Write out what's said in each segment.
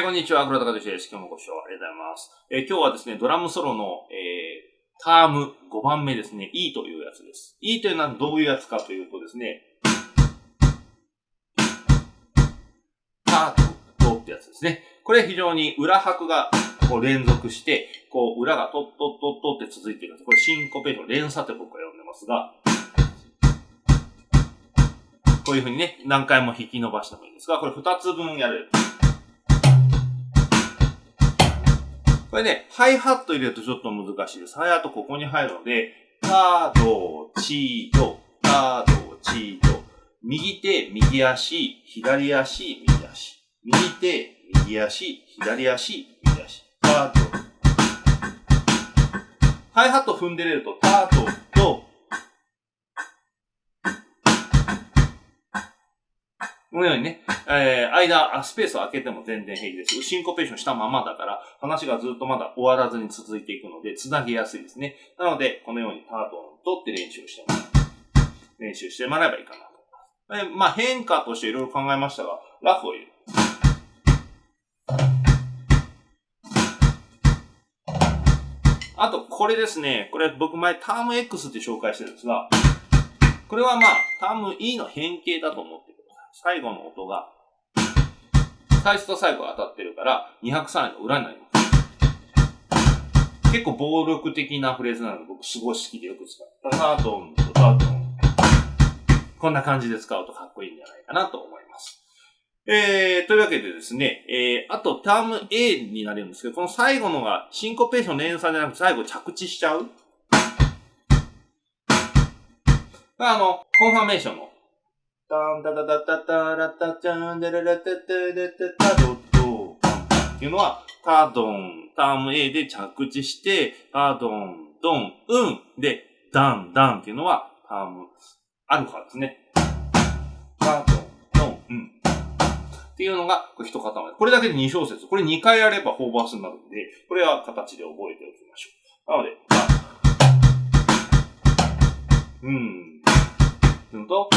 ー、こんにちは、黒田和之です。今日もご視聴ありがとうございます。えー、今日はですね、ドラムソロの、えー、ターム5番目ですね、E というやつです。E というのはどういうやつかというとですね、タートってやつですね。これ非常に裏拍がこう連続して、こう裏がトットットットって続いているんです。これシンコペーション、連鎖って僕は呼んでますが、こういうふうにね、何回も引き伸ばしてもいいんですが、これ2つ分やる。これね、ハイハット入れるとちょっと難しいです。ハイハットここに入るので、タ、ド、チー、ド、タ、ド、チー、ド。右手、右足、左足、右足。右手、右足、左足、右足。タ、ド。ハイハット踏んでれると、ター、ド、このようにね、えー、間、スペースを空けても全然平気です。シンコペーションしたままだから、話がずっとまだ終わらずに続いていくので、つなげやすいですね。なので、このようにタートンとって練習してもらう。練習してもらえばいいかなと思います。え、まあ、変化としていろいろ考えましたが、ラフを入れる。あと、これですね。これ僕前ターム X って紹介してるんですが、これはまあ、ターム E の変形だと思って最後の音が、最初と最後が当たってるから、203の裏になります。結構暴力的なフレーズなので、僕すごい好きでよく使う。タタドンとタドン。こんな感じで使うとかっこいいんじゃないかなと思います。えー、というわけでですね、えー、あとターム A になるんですけど、この最後のがシンコペーション連鎖じゃなくて最後着地しちゃう。あの、コンファメーションのタンタタタタタラタチャンデレレテテレテタドドっていうのは、タドン、ターム A で着地して、タドン、ドン、うん。で、ダン、ダンっていうのは、ターム、アルファですね。タドン、ドン、うん。っていうのが、一塊。これだけで2小節。これ2回やれば4バースになるんで、これは形で覚えておきましょう。なので、うん。っていうのと、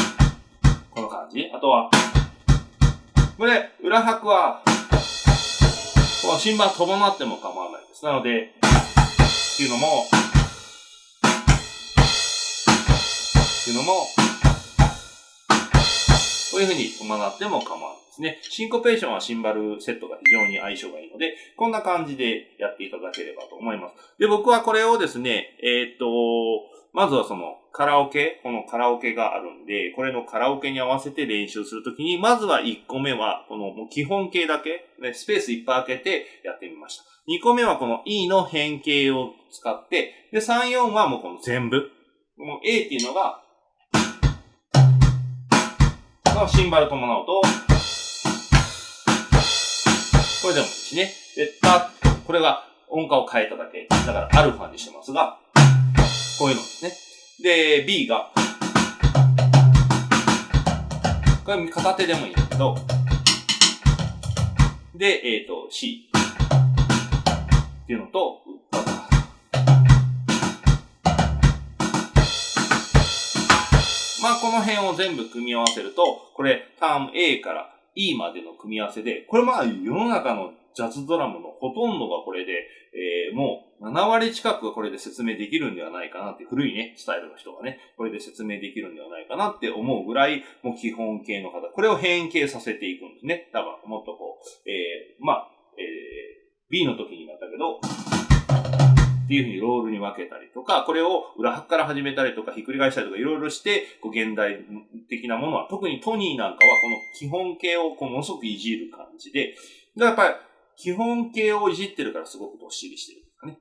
この感じ。あとは、これ、裏拍は、この新盤伴っても構わないです。なので、っていうのも、っていうのも、こういうふうに伴っても構わないですね。シンコペーションはシンバルセットが非常に相性がいいので、こんな感じでやっていただければと思います。で、僕はこれをですね、えー、っと、まずはそのカラオケ、このカラオケがあるんで、これのカラオケに合わせて練習するときに、まずは1個目は、このもう基本形だけ、ね、スペースいっぱい開けてやってみました。2個目はこの E の変形を使って、で、3、4はもうこの全部。この A っていうのが、のシンバル伴うと、これでもいいしね。で、タッこれが音階を変えただけ。だからアルファにしてますが、こういうのですね。で、B が、これ片手でもいいんだけど、で、えっ、ー、と、C っていうのと、まあ、この辺を全部組み合わせると、これ、ターム A から E までの組み合わせで、これまあ、世の中のジャズドラムのほとんどがこれで、えー、もう7割近くこれで説明できるんではないかなって、古いね、スタイルの人がね、これで説明できるんではないかなって思うぐらい、もう基本形の方、これを変形させていくんですね。多分、もっとこう、えー、まあ、えー、B の時になったけど、っていうふうにロールに分けたりとか、これを裏拍から始めたりとか、ひっくり返したりとか、いろいろして、こう現代的なものは、特にトニーなんかはこの基本形をこうものすごくいじる感じで、だからやっぱり基本形をいじってるからすごくどっしりしてるんですかね。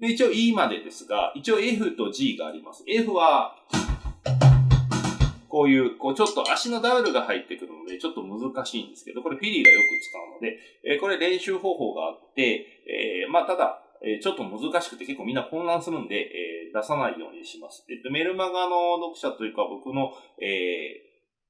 で、一応 E までですが、一応 F と G があります。F は、こういう、こうちょっと足のダブルが入ってくるので、ちょっと難しいんですけど、これフィリーがよく使うので、えー、これ練習方法があって、えー、まあただ、えー、ちょっと難しくて結構みんな混乱するんで、えー、出さないようにします。えっと、メルマガの読者というか僕の、え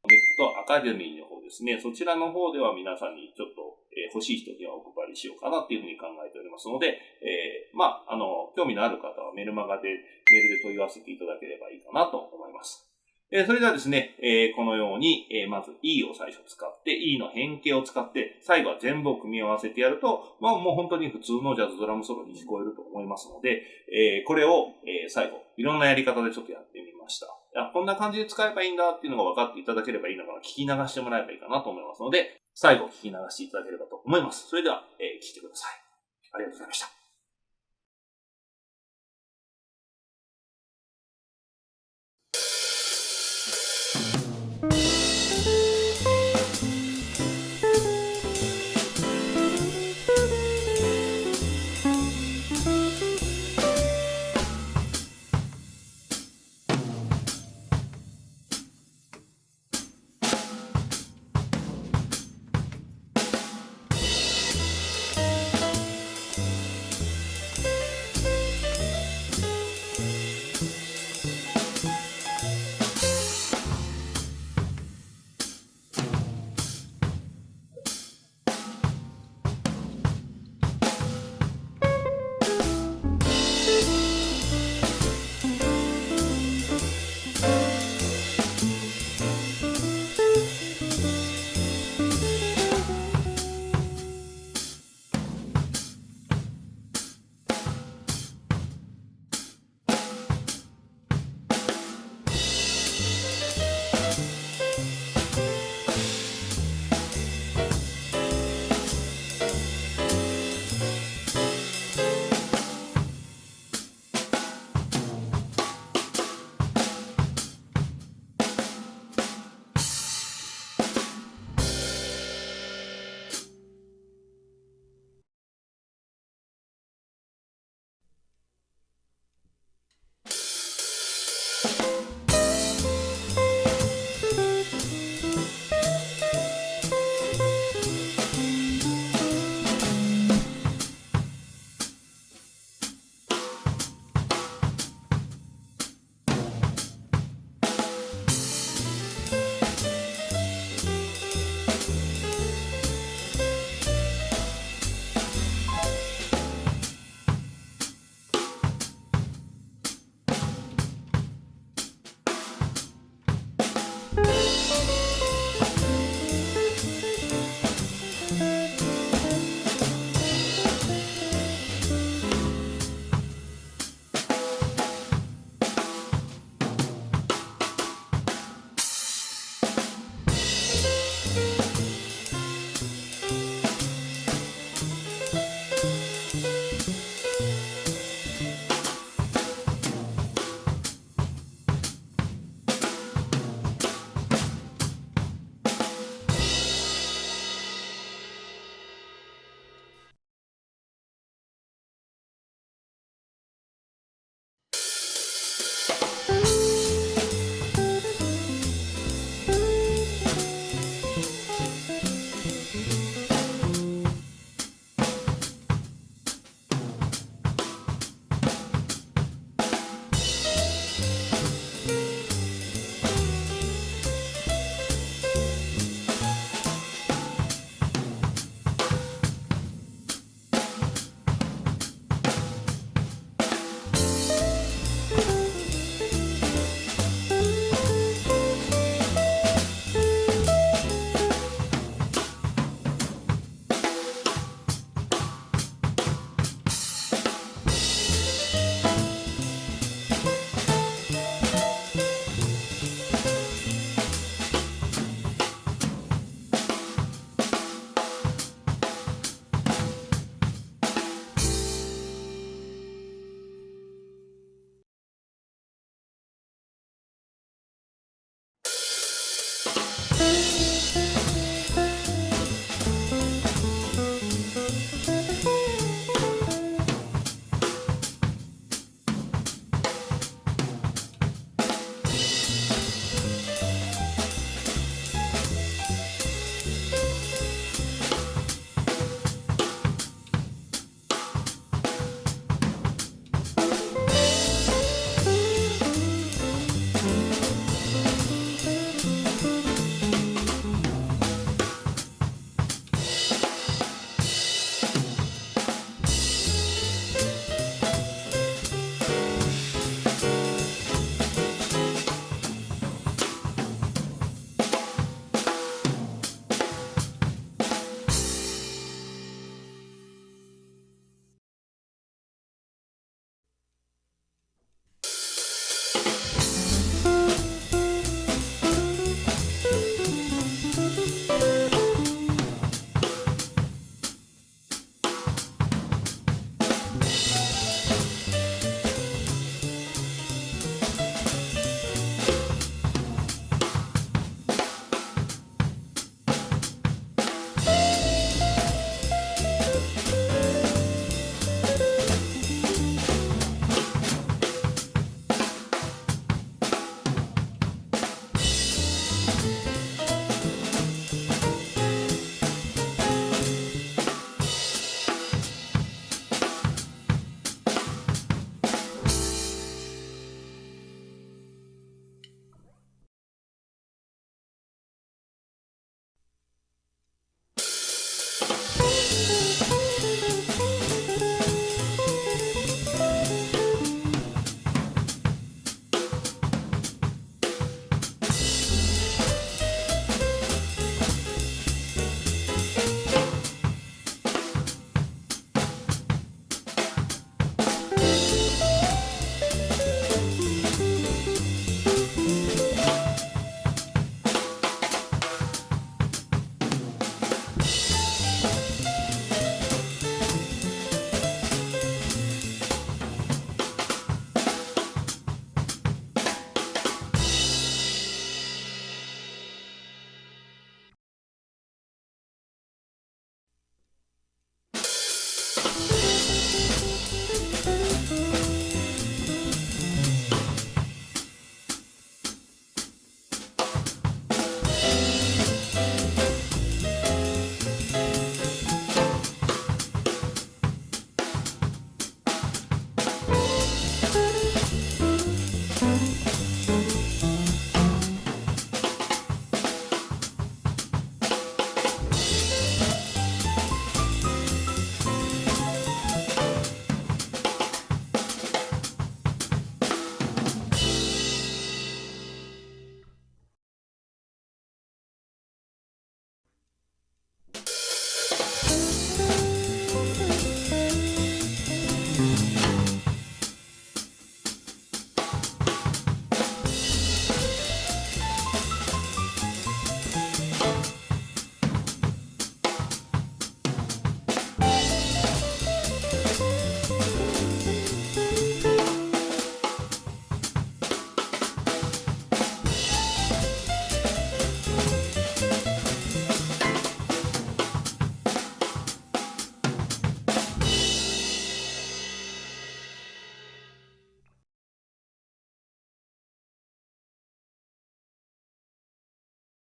ー、ネットアカデミーの方ですね、そちらの方では皆さんにちょっとえ欲しい人にはお配りしようかなっていうふうに考えておりますので、えー、まあ、あの、興味のある方はメルマガで、メールで問い合わせていただければいいかなと思います。えー、それではですね、えー、このように、えー、まず E を最初使って、E の変形を使って、最後は全部を組み合わせてやると、まあもう本当に普通のジャズドラムソロに聞こえると思いますので、えー、これを、えー、最後、いろんなやり方でちょっとやってみました。いや、こんな感じで使えばいいんだっていうのが分かっていただければいいのかな、聞き流してもらえばいいかなと思いますので、最後聞き流していただければと思います。それでは、えー、聞いてください。ありがとうございました。